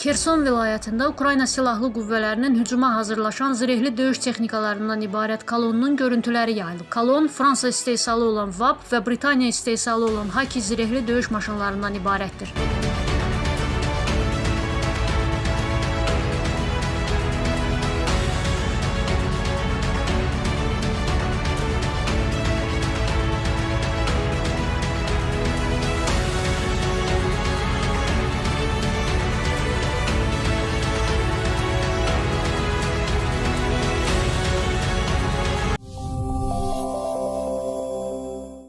Xerson vilayətində Ukrayna silahlı qüvvələrinin hücuma hazırlaşan zirehli döyüş texnikalarından ibarət kolonnun görüntüləri yayılıb. Kolon Fransa istehsalı olan VAP və Britaniya istehsalı olan Haki zirehli döyüş maşınlarından ibarətdir.